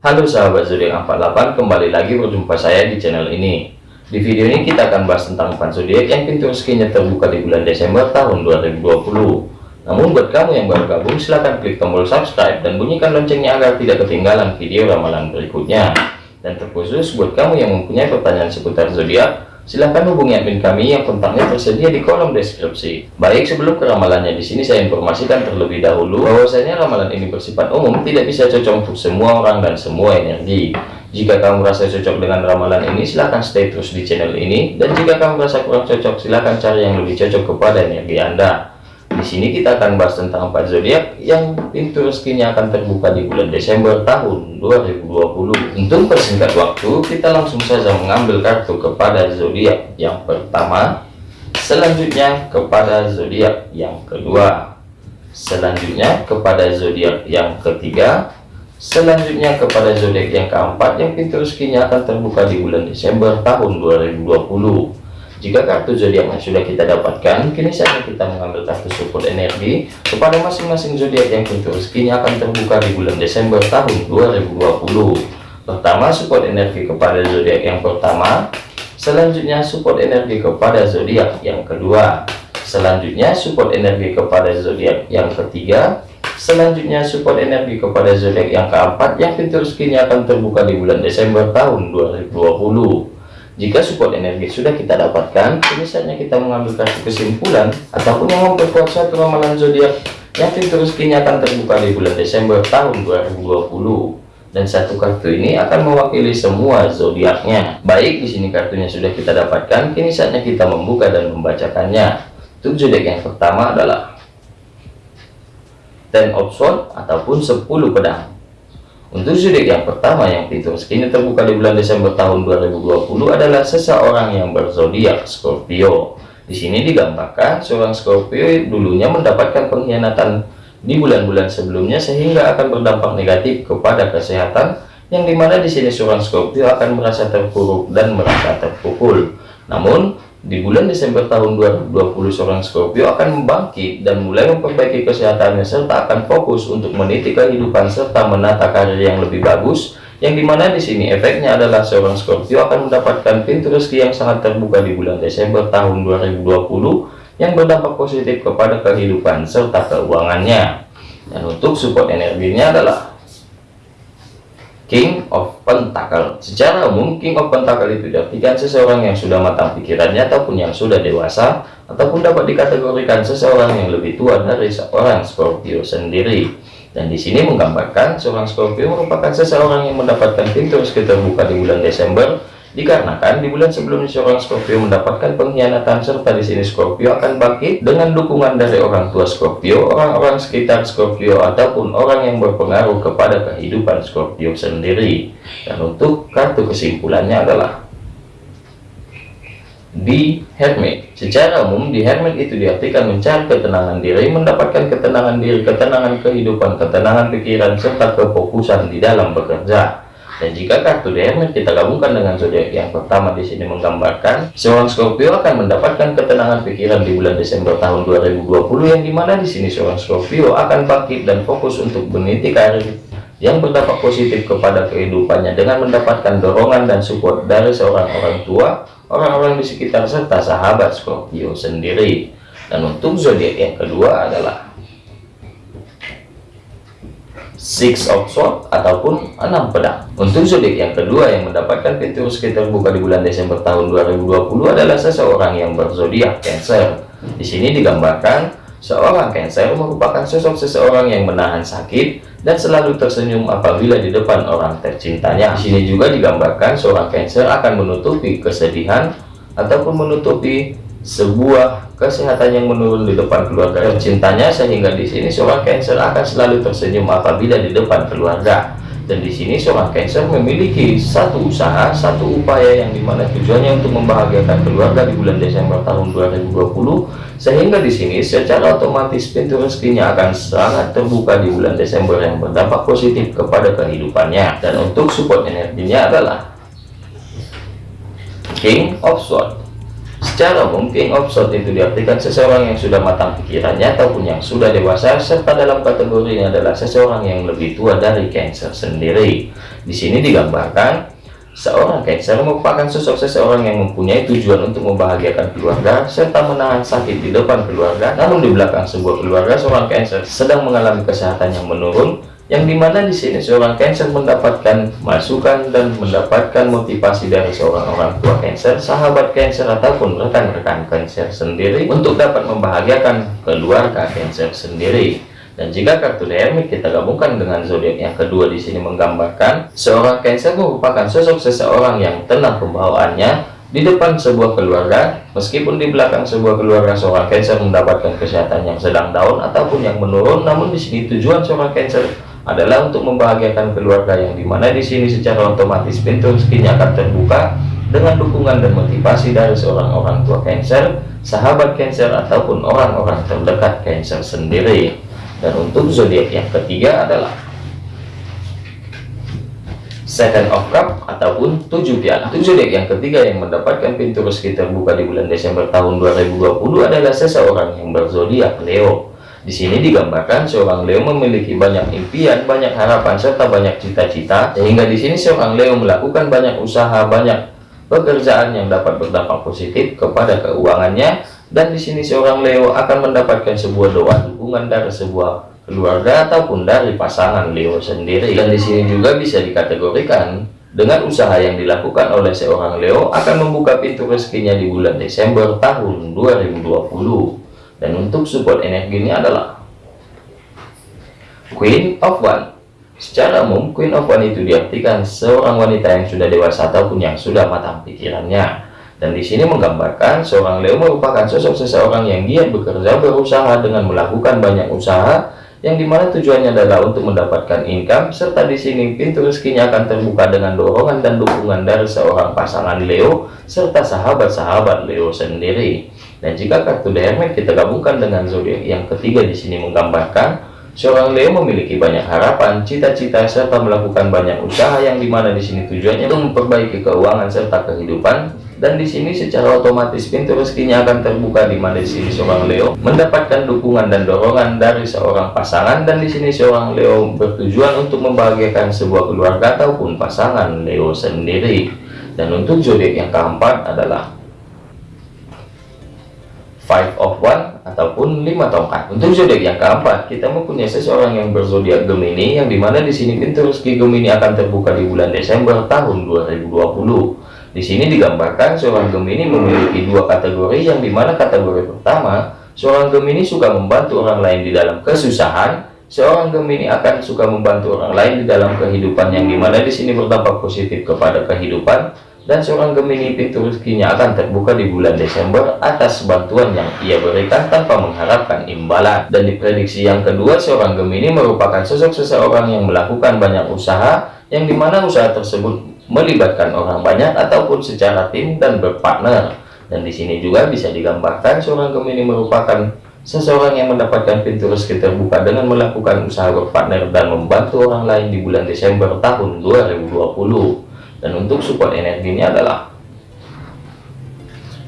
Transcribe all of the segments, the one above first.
Halo sahabat zodiak 48 kembali lagi berjumpa saya di channel ini. Di video ini kita akan bahas tentang 4 zodiak yang pintu rezekinya terbuka di bulan Desember tahun 2020 namun buat kamu yang baru gabung silahkan klik tombol subscribe dan bunyikan loncengnya agar tidak ketinggalan video ramalan berikutnya. Dan terkhusus buat kamu yang mempunyai pertanyaan seputar zodiak silahkan hubungi admin kami yang kontaknya tersedia di kolom deskripsi. Baik, sebelum ke ramalannya di sini saya informasikan terlebih dahulu bahwasanya ramalan ini bersifat umum, tidak bisa cocok untuk semua orang dan semua energi. Jika kamu merasa cocok dengan ramalan ini, silahkan stay terus di channel ini. Dan jika kamu merasa kurang cocok, silahkan cari yang lebih cocok kepada energi Anda. Di sini kita akan bahas tentang empat zodiak yang pintu rezekinya akan terbuka di bulan Desember tahun 2020. Untuk persingkat waktu, kita langsung saja mengambil kartu kepada zodiak yang pertama, selanjutnya kepada zodiak yang kedua, selanjutnya kepada zodiak yang ketiga, selanjutnya kepada zodiak yang keempat yang pintu rezekinya akan terbuka di bulan Desember tahun 2020. Jika kartu zodiak yang sudah kita dapatkan, kini saatnya kita mengambil kartu support energi kepada masing-masing zodiak yang pintu rezekinya akan terbuka di bulan Desember tahun 2020. Pertama, support energi kepada zodiak yang pertama, selanjutnya support energi kepada zodiak yang kedua, selanjutnya support energi kepada zodiak yang ketiga, selanjutnya support energi kepada zodiak yang keempat yang pintu rezekinya akan terbuka di bulan Desember tahun 2020. Jika support energi sudah kita dapatkan, misalnya kita mengambil kartu kesimpulan ataupun yang memperkuat ramalan zodiak yang pintu rezekinya akan terbuka di bulan Desember tahun 2020 dan satu kartu ini akan mewakili semua zodiaknya. Baik, di sini kartunya sudah kita dapatkan, kini saatnya kita membuka dan membacakannya. Untuk zodiak yang pertama adalah Ten of Swords ataupun 10 pedang. Untuk zodiak yang pertama yang pintu rezekinya terbuka di bulan Desember tahun 2020 adalah seseorang yang berzodiak Scorpio. Di sini digambarkan seorang Scorpio dulunya mendapatkan pengkhianatan di bulan-bulan sebelumnya sehingga akan berdampak negatif kepada kesehatan yang di mana di sini seorang Scorpio akan merasa terpuruk dan merasa terpukul. Namun di bulan Desember tahun 2020, seorang Scorpio akan membangkit dan mulai memperbaiki kesehatannya serta akan fokus untuk meniti kehidupan serta menata karir yang lebih bagus. Yang di mana di sini efeknya adalah seorang Scorpio akan mendapatkan pintu rezeki yang sangat terbuka di bulan Desember tahun 2020 yang berdampak positif kepada kehidupan serta keuangannya. Dan untuk support energinya adalah King of Pentacle. Secara umum, King of Pentacle itu diartikan seseorang yang sudah matang pikirannya ataupun yang sudah dewasa, ataupun dapat dikategorikan seseorang yang lebih tua dari seorang Scorpio sendiri. Dan di sini menggambarkan seorang Scorpio merupakan seseorang yang mendapatkan pintu rezeki terbuka di bulan Desember Dikarenakan di bulan sebelumnya seorang Scorpio mendapatkan pengkhianatan serta di sini Scorpio akan bangkit dengan dukungan dari orang tua Scorpio, orang-orang sekitar Scorpio ataupun orang yang berpengaruh kepada kehidupan Scorpio sendiri. Dan untuk kartu kesimpulannya adalah di Hermit. Secara umum di Hermit itu diartikan mencari ketenangan diri, mendapatkan ketenangan diri, ketenangan kehidupan, ketenangan pikiran serta kefokusan di dalam bekerja. Dan jika kartu Hermes kita gabungkan dengan zodiak yang pertama di sini menggambarkan seorang Scorpio akan mendapatkan ketenangan pikiran di bulan Desember tahun 2020 yang di mana di sini seorang Scorpio akan bangkit dan fokus untuk meniti karir yang berdampak positif kepada kehidupannya dengan mendapatkan dorongan dan support dari seorang orang tua, orang-orang di sekitar serta sahabat Scorpio sendiri. Dan untuk zodiak yang kedua adalah Six of Swords ataupun enam pedang. Untuk zodiak yang kedua yang mendapatkan pintu rezeki terbuka di bulan Desember tahun 2020 adalah seseorang yang berzodiak Cancer. Di sini digambarkan seorang Cancer merupakan sosok seseorang yang menahan sakit dan selalu tersenyum apabila di depan orang tercintanya. Di sini juga digambarkan seorang Cancer akan menutupi kesedihan ataupun menutupi sebuah kesehatan yang menurun di depan keluarga. Cintanya sehingga di sini seorang Cancer akan selalu tersenyum apabila di depan keluarga. Dan di sini seorang Cancer memiliki satu usaha satu upaya yang di mana tujuannya untuk membahagiakan keluarga di bulan Desember tahun 2020 sehingga di sini secara otomatis pintu rezekinya akan sangat terbuka di bulan Desember yang berdampak positif kepada kehidupannya. Dan untuk support energinya adalah King of Swords Secara umum, King of Swords itu diartikan seseorang yang sudah matang pikirannya ataupun yang sudah dewasa, serta dalam kategori ini adalah seseorang yang lebih tua dari Cancer sendiri. Di sini digambarkan seorang Cancer merupakan sosok seseorang yang mempunyai tujuan untuk membahagiakan keluarga serta menahan sakit di depan keluarga. Namun di belakang sebuah keluarga, seorang Cancer sedang mengalami kesehatan yang menurun yang di mana di sini seorang Cancer mendapatkan masukan dan mendapatkan motivasi dari seorang orang tua Cancer, sahabat Cancer ataupun rekan-rekan Cancer sendiri untuk dapat membahagiakan keluarga Cancer sendiri. Dan jika kartu Hermit kita gabungkan dengan zodiak yang kedua di sini menggambarkan seorang Cancer merupakan sosok seseorang yang tenang pembawaannya di depan sebuah keluarga, meskipun di belakang sebuah keluarga seorang Cancer mendapatkan kesehatan yang sedang down ataupun yang menurun, namun di sini tujuan seorang Cancer adalah untuk membahagiakan keluarga yang di mana di sini secara otomatis pintu rezekinya akan terbuka dengan dukungan dan motivasi dari seorang orang tua Cancer, sahabat Cancer ataupun orang-orang terdekat Cancer sendiri. Dan untuk zodiak yang ketiga adalah Second of Cup ataupun tujuh piala. Tujuh zodiak yang ketiga yang mendapatkan pintu rezeki terbuka di bulan Desember tahun 2020 adalah seseorang yang berzodiak Leo. Di sini digambarkan seorang Leo memiliki banyak impian, banyak harapan, serta banyak cita-cita. Sehingga di sini seorang Leo melakukan banyak usaha, banyak pekerjaan yang dapat berdampak positif kepada keuangannya. Dan di sini seorang Leo akan mendapatkan sebuah doa dukungan dari sebuah keluarga ataupun dari pasangan Leo sendiri. Dan di sini juga bisa dikategorikan dengan usaha yang dilakukan oleh seorang Leo akan membuka pintu rezekinya di bulan Desember tahun 2020 dan untuk support energi ini adalah Queen of One. Secara umum Queen of One itu diartikan seorang wanita yang sudah dewasa ataupun yang sudah matang pikirannya. Dan di sini menggambarkan seorang Leo merupakan sosok seseorang yang giat bekerja berusaha dengan melakukan banyak usaha yang di mana tujuannya adalah untuk mendapatkan income serta di sini pintu rezekinya akan terbuka dengan dorongan dan dukungan dari seorang pasangan Leo serta sahabat-sahabat Leo sendiri dan jika kartu Hermit kita gabungkan dengan zodiak yang ketiga di sini menggambarkan seorang Leo memiliki banyak harapan, cita-cita serta melakukan banyak usaha yang di mana di sini tujuannya untuk memperbaiki keuangan serta kehidupan. Dan di sini secara otomatis pintu rezekinya akan terbuka di mana di sini seorang Leo mendapatkan dukungan dan dorongan dari seorang pasangan dan di sini seorang Leo bertujuan untuk membahagiakan sebuah keluarga ataupun pasangan Leo sendiri. Dan untuk zodiak yang keempat adalah five of one ataupun lima tongkat. Untuk zodiak yang keempat, kita mempunyai seseorang yang berzodiak Gemini yang di mana di sini pintu rezeki Gemini akan terbuka di bulan Desember tahun 2020. Di sini digambarkan seorang Gemini memiliki dua kategori yang di mana kategori pertama, seorang Gemini suka membantu orang lain di dalam kesusahan. Seorang Gemini akan suka membantu orang lain di dalam kehidupan yang di mana di sini berdampak positif kepada kehidupan dan seorang Gemini pintu rezekinya akan terbuka di bulan Desember atas bantuan yang ia berikan tanpa mengharapkan imbalan. Dan diprediksi yang kedua seorang Gemini merupakan sosok seseorang yang melakukan banyak usaha yang di mana usaha tersebut melibatkan orang banyak ataupun secara tim dan berpartner. Dan di sini juga bisa digambarkan seorang Gemini merupakan seseorang yang mendapatkan pintu rezeki terbuka dengan melakukan usaha berpartner dan membantu orang lain di bulan Desember tahun 2020 dan untuk support energi ini adalah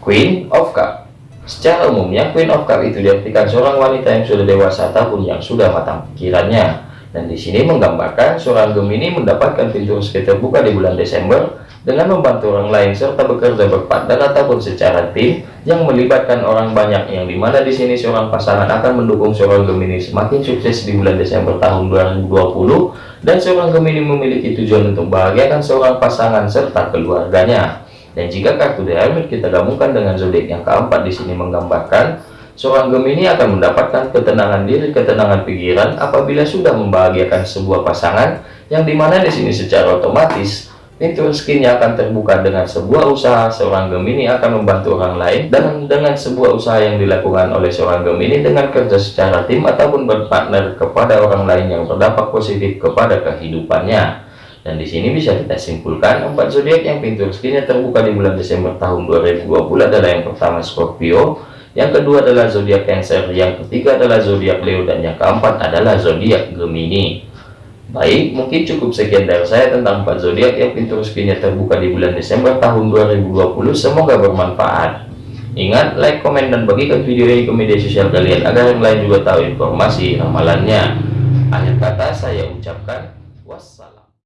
Queen of Cup. Secara umumnya Queen of Cup itu diartikan seorang wanita yang sudah dewasa ataupun yang sudah matang pikirannya. Dan di sini menggambarkan seorang Gemini mendapatkan pintu rezeki terbuka di bulan Desember dengan membantu orang lain serta bekerja berpartner ataupun secara tim yang melibatkan orang banyak yang di mana di sini seorang pasangan akan mendukung seorang Gemini semakin sukses di bulan Desember tahun 2020 dan seorang Gemini memiliki tujuan untuk bahagiakan seorang pasangan serta keluarganya. Dan jika kartu The Hermit kita gabungkan dengan zodiak yang keempat di sini menggambarkan seorang Gemini akan mendapatkan ketenangan diri, ketenangan pikiran apabila sudah membahagiakan sebuah pasangan yang di mana di sini secara otomatis pintu rezekinya akan terbuka dengan sebuah usaha seorang Gemini akan membantu orang lain dan dengan sebuah usaha yang dilakukan oleh seorang Gemini dengan kerja secara tim ataupun berpartner kepada orang lain yang berdampak positif kepada kehidupannya. Dan di sini bisa kita simpulkan empat zodiak yang pintu rezekinya terbuka di bulan Desember tahun 2020 adalah yang pertama Scorpio yang kedua adalah zodiak Cancer yang ketiga adalah zodiak Leo dan yang keempat adalah zodiak Gemini Baik, mungkin cukup sekian dari saya tentang 4 zodiak yang pintu rezekinya terbuka di bulan Desember tahun 2020. Semoga bermanfaat. Ingat, like, komen, dan bagikan video ini ke media sosial kalian agar yang lain juga tahu informasi ramalannya. Akhir kata saya ucapkan.